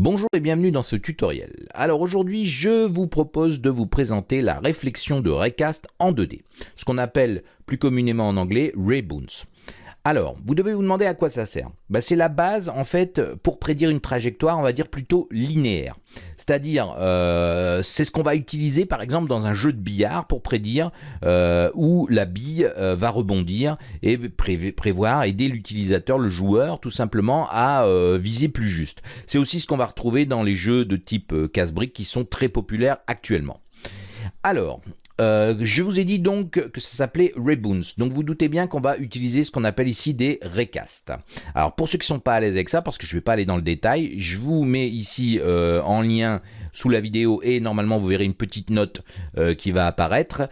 Bonjour et bienvenue dans ce tutoriel. Alors aujourd'hui, je vous propose de vous présenter la réflexion de Raycast en 2D, ce qu'on appelle plus communément en anglais Rayboons. Alors, vous devez vous demander à quoi ça sert. Bah, c'est la base, en fait, pour prédire une trajectoire, on va dire plutôt linéaire. C'est-à-dire, euh, c'est ce qu'on va utiliser, par exemple, dans un jeu de billard pour prédire euh, où la bille euh, va rebondir et prévoir, aider l'utilisateur, le joueur, tout simplement, à viser plus juste. C'est aussi ce qu'on va retrouver dans les jeux de type casse-brique qui sont très populaires actuellement. Alors, euh, je vous ai dit donc que ça s'appelait Rayboons. Donc vous doutez bien qu'on va utiliser ce qu'on appelle ici des recasts. Alors pour ceux qui ne sont pas à l'aise avec ça, parce que je ne vais pas aller dans le détail, je vous mets ici euh, en lien sous la vidéo et normalement vous verrez une petite note euh, qui va apparaître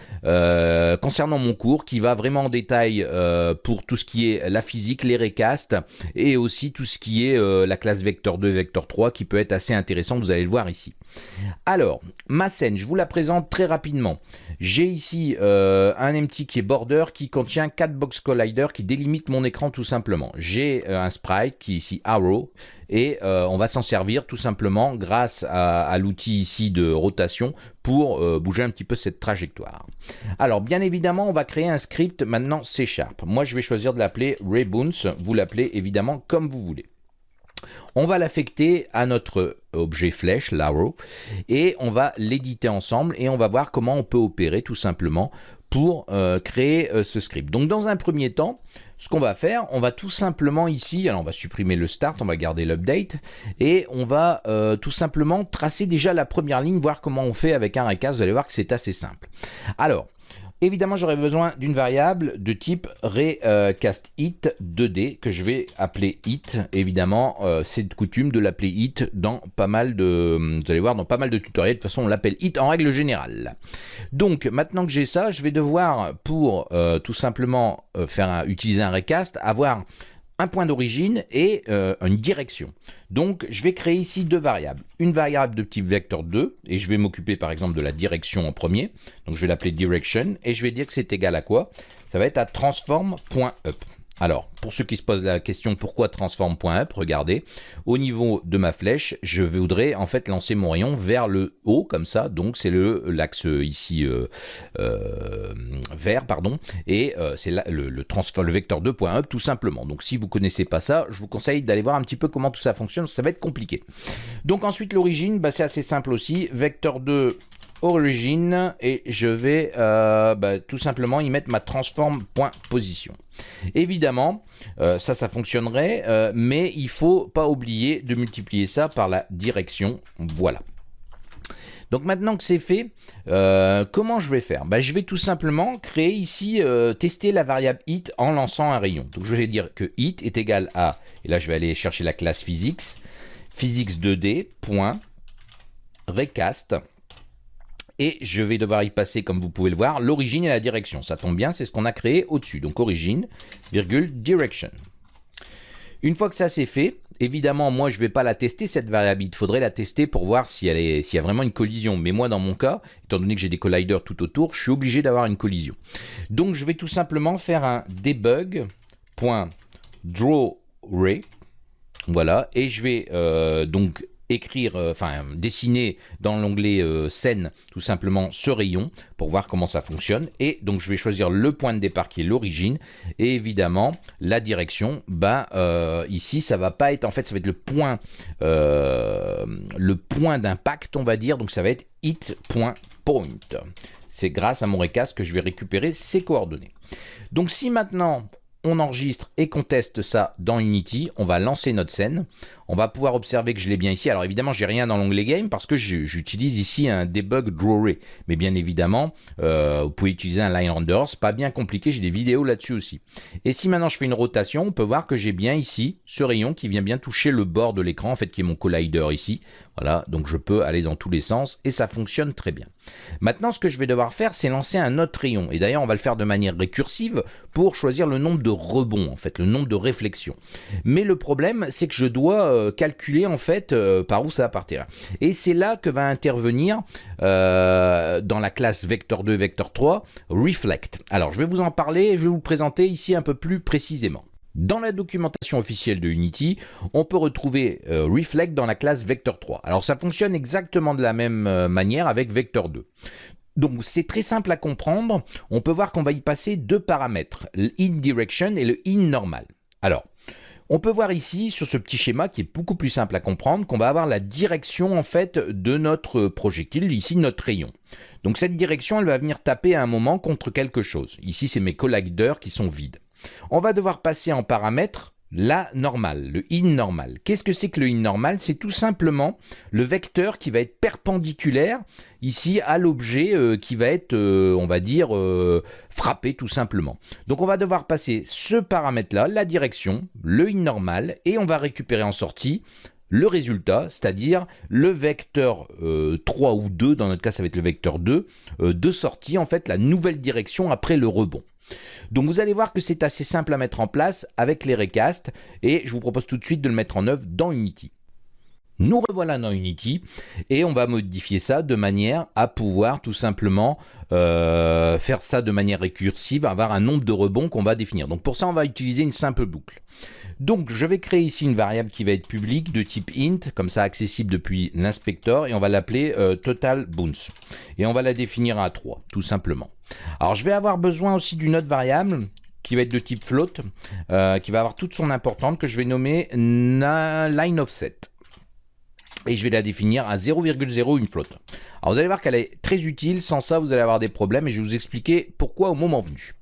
concernant mon cours qui va vraiment en détail pour tout ce qui est la physique, les recasts et aussi tout ce qui est la classe vecteur 2, vecteur 3 qui peut être assez intéressant, vous allez le voir ici. Alors, ma scène, je vous la présente très rapidement. J'ai ici euh, un empty qui est border qui contient 4 box collider qui délimitent mon écran tout simplement. J'ai euh, un sprite qui est ici arrow et euh, on va s'en servir tout simplement grâce à, l'outil ici de rotation pour bouger un petit peu cette trajectoire. Alors bien évidemment on va créer un script maintenant C Sharp. Moi je vais choisir de l'appeler Rayboons, vous l'appelez évidemment comme vous voulez. On va l'affecter à notre objet flèche, l'arrow, et on va l'éditer ensemble et on va voir comment on peut opérer tout simplement pour euh, créer euh, ce script. Donc dans un premier temps, ce qu'on va faire, on va tout simplement ici, alors on va supprimer le start, on va garder l'update, et on va euh, tout simplement tracer déjà la première ligne, voir comment on fait avec un recast, vous allez voir que c'est assez simple. Alors, Évidemment, j'aurai besoin d'une variable de type recastIt 2D que je vais appeler it. Évidemment, euh, c'est de coutume de l'appeler it dans pas mal de, vous allez voir, dans pas mal de tutoriels. De toute façon, on l'appelle it en règle générale. Donc, maintenant que j'ai ça, je vais devoir, pour euh, tout simplement euh, faire utiliser un recast, avoir un point d'origine et euh, une direction. Donc je vais créer ici deux variables. Une variable de type vecteur 2 et je vais m'occuper par exemple de la direction en premier. Donc je vais l'appeler direction et je vais dire que c'est égal à quoi? Ça va être à transform.up. Alors, pour ceux qui se posent la question pourquoi transform.up, regardez, au niveau de ma flèche, je voudrais en fait lancer mon rayon vers le haut, comme ça, donc c'est l'axe ici euh, euh, vert, pardon, et euh, c'est le, le, le vecteur 2.up tout simplement. Donc si vous connaissez pas ça, je vous conseille d'aller voir un petit peu comment tout ça fonctionne, ça va être compliqué. Donc ensuite l'origine, bah, c'est assez simple aussi, vecteur 2 origine et je vais euh, bah, tout simplement y mettre ma transform.position. Évidemment, euh, ça, ça fonctionnerait, euh, mais il faut pas oublier de multiplier ça par la direction. Voilà. Donc maintenant que c'est fait, comment je vais faire? Bah, Je vais tout simplement créer ici, tester la variable it en lançant un rayon. Donc je vais dire que it est égal à, et là je vais aller chercher la classe physics, physics2d, point, recast, et je vais devoir y passer, comme vous pouvez le voir, l'origine et la direction. Ça tombe bien, c'est ce qu'on a créé au-dessus. Donc origine, virgule, direction. Une fois que ça c'est fait, évidemment, moi je ne vais pas la tester cette variable, il faudrait la tester pour voir s'il y a vraiment une collision. Mais moi dans mon cas, étant donné que j'ai des colliders tout autour, je suis obligé d'avoir une collision. Donc je vais tout simplement faire un debug.drawRay, voilà, et je vais euh, donc écrire, euh, enfin dessiner dans l'onglet euh, scène tout simplement ce rayon pour voir comment ça fonctionne. Et donc je vais choisir le point de départ qui est l'origine et évidemment la direction. Bah euh, ici ça va pas être en fait ça va être le point le point d'impact on va dire donc ça va être hit.point. C'est grâce à mon recast que je vais récupérer ces coordonnées. Donc si maintenant on enregistre et qu'on teste ça dans Unity, on va lancer notre scène. On va pouvoir observer que je l'ai bien ici. Alors évidemment, j'ai rien dans l'onglet Game parce que j'utilise ici un debug Drawray. Mais bien évidemment, euh, vous pouvez utiliser un line render. C'est pas bien compliqué. J'ai des vidéos là-dessus aussi. Et si maintenant je fais une rotation, on peut voir que j'ai bien ici ce rayon qui vient bien toucher le bord de l'écran, en fait, qui est mon collider ici. Voilà, donc je peux aller dans tous les sens et ça fonctionne très bien. Maintenant, ce que je vais devoir faire, c'est lancer un autre rayon. Et d'ailleurs, on va le faire de manière récursive pour choisir le nombre de rebonds, en fait, le nombre de réflexions. Mais le problème, c'est que je dois euh, calculer, en fait, euh, par où ça va partir. Et c'est là que va intervenir, euh, dans la classe vecteur 2, vecteur 3, reflect. Alors, je vais vous en parler et je vais vous présenter ici un peu plus précisément. Dans la documentation officielle de Unity, on peut retrouver Reflect dans la classe Vector3. Alors ça fonctionne exactement de la même manière avec Vector2. Donc c'est très simple à comprendre. On peut voir qu'on va y passer deux paramètres, le in direction et le in normal. Alors, on peut voir ici, sur ce petit schéma qui est beaucoup plus simple à comprendre, qu'on va avoir la direction en fait de notre projectile, ici notre rayon. Donc cette direction, elle va venir taper à un moment contre quelque chose. Ici, c'est mes colliders qui sont vides. On va devoir passer en paramètre la normale, le in normal. Qu'est-ce que c'est que le in normal? C'est tout simplement le vecteur qui va être perpendiculaire ici à l'objet euh, qui va être, euh, on va dire, euh, frappé tout simplement. Donc on va devoir passer ce paramètre-là, la direction, le in normal, et on va récupérer en sortie le résultat, c'est-à-dire le vecteur 3 ou 2, dans notre cas ça va être le vecteur 2, de sortie, en fait la nouvelle direction après le rebond. Donc vous allez voir que c'est assez simple à mettre en place avec les recasts et je vous propose tout de suite de le mettre en œuvre dans Unity. Nous revoilà dans Unity et on va modifier ça de manière à pouvoir tout simplement euh, faire ça de manière récursive, avoir un nombre de rebonds qu'on va définir. Donc pour ça, on va utiliser une simple boucle. Donc je vais créer ici une variable qui va être publique de type int, comme ça accessible depuis l'inspecteur, et on va l'appeler euh, total bounce. Et on va la définir à 3, tout simplement. Alors je vais avoir besoin aussi d'une autre variable qui va être de type float, euh, qui va avoir toute son importance, que je vais nommer line offset et je vais la définir à 0,0 une flotte. Alors vous allez voir qu'elle est très utile, sans ça vous allez avoir des problèmes et je vais vous expliquer pourquoi au moment venu.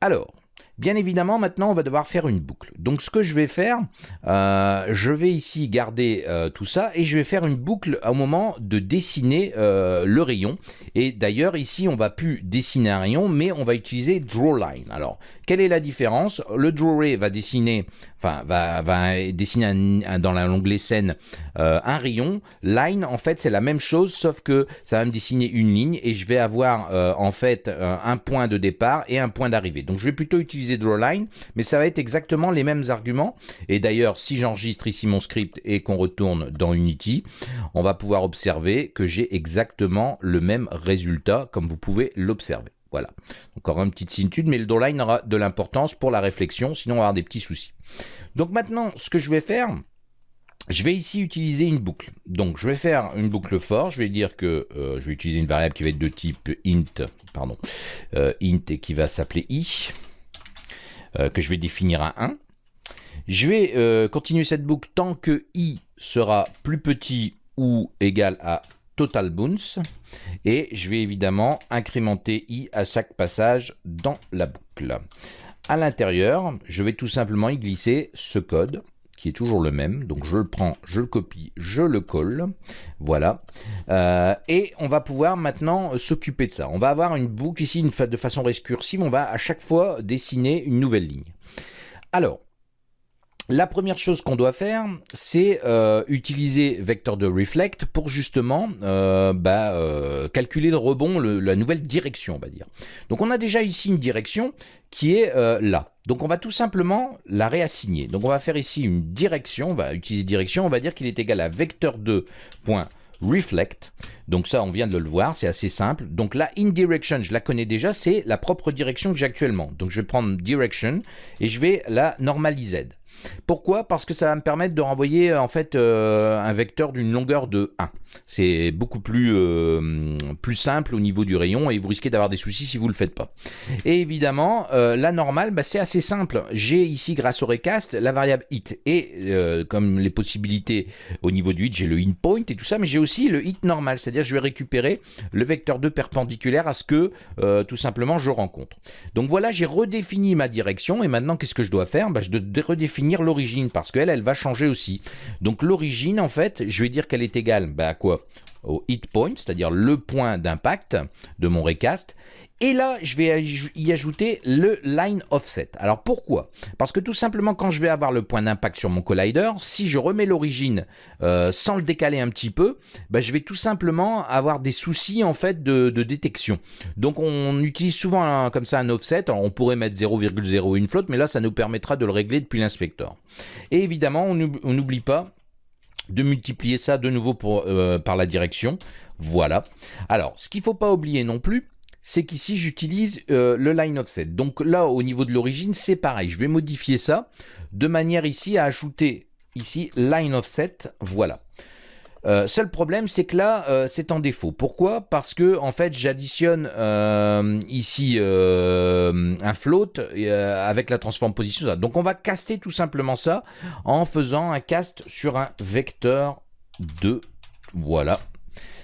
Alors, Bien évidemment, maintenant, on va devoir faire une boucle. Donc, ce que je vais faire, euh, je vais ici garder euh, tout ça et je vais faire une boucle au moment de dessiner euh, le rayon. Et d'ailleurs, ici, on va plus dessiner un rayon, mais on va utiliser drawLine. Alors, quelle est la différence? Le drawray va dessiner, enfin, va, dessiner dans l'onglet scène un rayon. Line, en fait, c'est la même chose, sauf que ça va me dessiner une ligne et je vais avoir, en fait, un point de départ et un point d'arrivée. Donc, je vais plutôt utiliser drawline, mais ça va être exactement les mêmes arguments. Et d'ailleurs, si j'enregistre ici mon script et qu'on retourne dans Unity, on va pouvoir observer que j'ai exactement le même résultat, comme vous pouvez l'observer. Voilà. Encore une petite similitude, mais le drawline aura de l'importance pour la réflexion, sinon on va avoir des petits soucis. Donc maintenant, ce que je vais faire, je vais ici utiliser une boucle. Donc je vais faire une boucle for, je vais dire que euh, je vais utiliser une variable qui va être de type int, pardon, euh, int et qui va s'appeler i. Euh, que je vais définir à 1. Je vais continuer cette boucle tant que i sera plus petit ou égal à total bounce et je vais évidemment incrémenter i à chaque passage dans la boucle. À l'intérieur, je vais tout simplement y glisser ce code qui est toujours le même. Donc je le prends, je le copie, je le colle. Voilà. Euh, et on va pouvoir maintenant s'occuper de ça. On va avoir une boucle ici de façon récursive. On va à chaque fois dessiner une nouvelle ligne. Alors, la première chose qu'on doit faire, c'est euh, utiliser vecteur de reflect pour justement euh, bah, euh, calculer le rebond, la nouvelle direction, on va dire. Donc on a déjà ici une direction qui est là. Donc on va tout simplement la réassigner. Donc on va faire ici une direction, on va utiliser direction, on va dire qu'il est égal à vecteur 2 reflect. Donc ça, on vient de le voir, c'est assez simple. Donc la in direction, je la connais déjà, c'est la propre direction que j'ai actuellement. Donc je vais prendre direction et je vais la normaliser. Pourquoi? Parce que ça va me permettre de renvoyer en fait euh, un vecteur d'une longueur de 1. C'est beaucoup plus, euh, plus simple au niveau du rayon et vous risquez d'avoir des soucis si vous ne le faites pas. Et évidemment, euh, la normale, bah, c'est assez simple. J'ai ici, grâce au recast, la variable hit. Et comme les possibilités au niveau du hit, j'ai le in point et tout ça, mais j'ai aussi le hit normal. C'est-à-dire je vais récupérer le vecteur 2 perpendiculaire à ce que tout simplement je rencontre. Donc voilà, j'ai redéfini ma direction et maintenant qu'est-ce que je dois faire? Bah, Je dois redéfinir l'origine parce qu'elle, elle va changer aussi. Donc l'origine, en fait, je vais dire qu'elle est égale bah, à quoi? Au hit point, c'est-à-dire le point d'impact de mon recast. Et là, je vais y ajouter le line offset. Alors pourquoi? Parce que tout simplement, quand je vais avoir le point d'impact sur mon collider, si je remets l'origine euh, sans le décaler un petit peu, bah, je vais tout simplement avoir des soucis en fait de, détection. Donc on utilise souvent comme ça un offset. on pourrait mettre 0,01 flotte, mais là, ça nous permettra de le régler depuis l'inspecteur. Et évidemment, on n'oublie pas de multiplier ça de nouveau euh, par la direction. Voilà. Alors, ce qu'il ne faut pas oublier non plus, c'est qu'ici j'utilise le line offset. Donc là, au niveau de l'origine, c'est pareil. Je vais modifier ça de manière ici à ajouter ici line offset. Voilà. Euh, seul problème, c'est que là, euh, c'est en défaut. Pourquoi? Parce que en fait, j'additionne euh, ici un float avec la transform position. Donc, on va caster tout simplement ça en faisant un cast sur un vecteur 2. Voilà.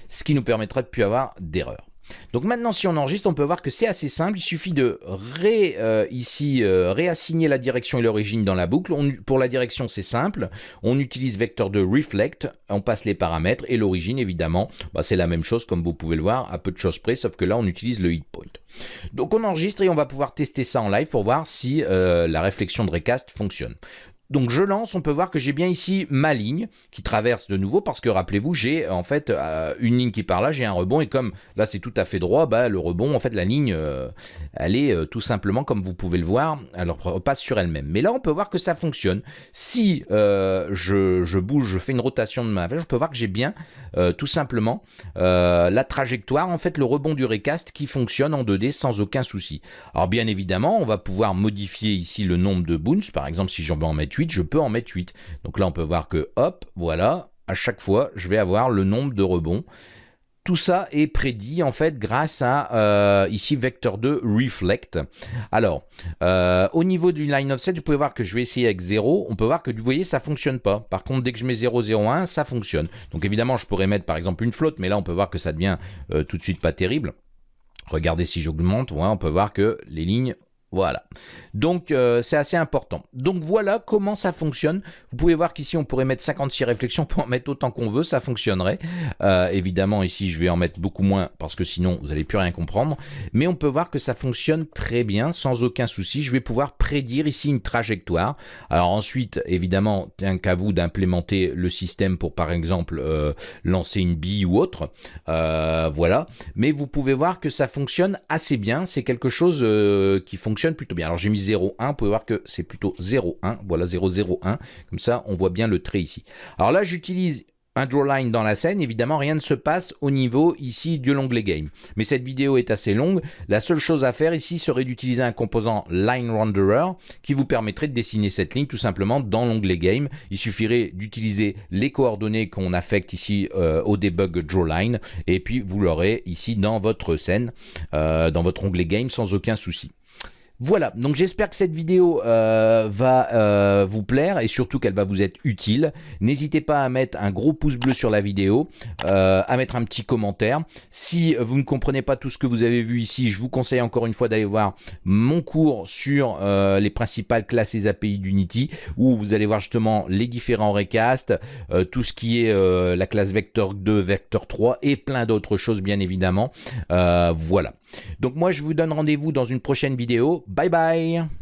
Ce qui nous permettra de ne plus avoir d'erreur. Donc maintenant, si on enregistre, on peut voir que c'est assez simple. Il suffit de euh, ici euh, réassigner la direction et l'origine dans la boucle. pour la direction, c'est simple. On utilise vecteur de reflect. On passe les paramètres et l'origine, évidemment, bah, c'est la même chose comme vous pouvez le voir, à peu de choses près, sauf que là, on utilise le hit point. Donc on enregistre et on va pouvoir tester ça en live pour voir si euh, la réflexion de recast fonctionne. Donc je lance, on peut voir que j'ai bien ici ma ligne qui traverse de nouveau parce que rappelez-vous, j'ai en fait euh, une ligne qui part là, j'ai un rebond et comme là c'est tout à fait droit, bah, le rebond, en fait la ligne, euh, elle est euh, tout simplement comme vous pouvez le voir, elle repasse sur elle-même. Mais là on peut voir que ça fonctionne. Si je, bouge, je fais une rotation de ma je peux voir que j'ai bien tout simplement la trajectoire, en fait le rebond du recast qui fonctionne en 2D sans aucun souci. Alors bien évidemment, on va pouvoir modifier ici le nombre de boons, par exemple si j'en veux en mettre 8, je peux en mettre 8. Donc là, on peut voir que, hop, voilà, à chaque fois, je vais avoir le nombre de rebonds. Tout ça est prédit en fait grâce à euh, ici vecteur 2 reflect. Alors euh, au niveau du line offset, vous pouvez voir que je vais essayer avec 0. On peut voir que vous voyez ça fonctionne pas. Par contre dès que je mets 0, 0, 1, ça fonctionne. Donc évidemment je pourrais mettre par exemple une flotte, mais là on peut voir que ça devient euh, tout de suite pas terrible. Regardez si j'augmente, on peut voir que les lignes voilà. Donc, euh, c'est assez important. Donc, voilà comment ça fonctionne. Vous pouvez voir qu'ici, on pourrait mettre 56 réflexions pour en mettre autant qu'on veut. Ça fonctionnerait. Euh, évidemment, ici, je vais en mettre beaucoup moins parce que sinon, vous n'allez plus rien comprendre. Mais on peut voir que ça fonctionne très bien, sans aucun souci. Je vais pouvoir prédire ici une trajectoire. Alors ensuite, évidemment, un qu'à vous d'implémenter le système pour, par exemple, euh, lancer une bille ou autre. voilà. Mais vous pouvez voir que ça fonctionne assez bien. C'est quelque chose qui plutôt bien. Alors j'ai mis 0,1, vous pouvez voir que c'est plutôt 0,1, voilà 0,01, comme ça on voit bien le trait ici. Alors là j'utilise un drawline dans la scène, évidemment rien ne se passe au niveau ici de l'onglet game. Mais cette vidéo est assez longue, la seule chose à faire ici serait d'utiliser un composant line renderer qui vous permettrait de dessiner cette ligne tout simplement dans l'onglet game. Il suffirait d'utiliser les coordonnées qu'on affecte ici euh, au debug drawline et puis vous l'aurez ici dans votre scène, euh, dans votre onglet game sans aucun souci. Voilà, donc j'espère que cette vidéo euh, va euh, vous plaire et surtout qu'elle va vous être utile. N'hésitez pas à mettre un gros pouce bleu sur la vidéo, euh, à mettre un petit commentaire. Si vous ne comprenez pas tout ce que vous avez vu ici, je vous conseille encore une fois d'aller voir mon cours sur les principales classes et API d'Unity où vous allez voir justement les différents recasts, tout ce qui est la classe Vector 2, Vector 3 et plein d'autres choses bien évidemment. voilà. Donc moi je vous donne rendez-vous dans une prochaine vidéo. Bye bye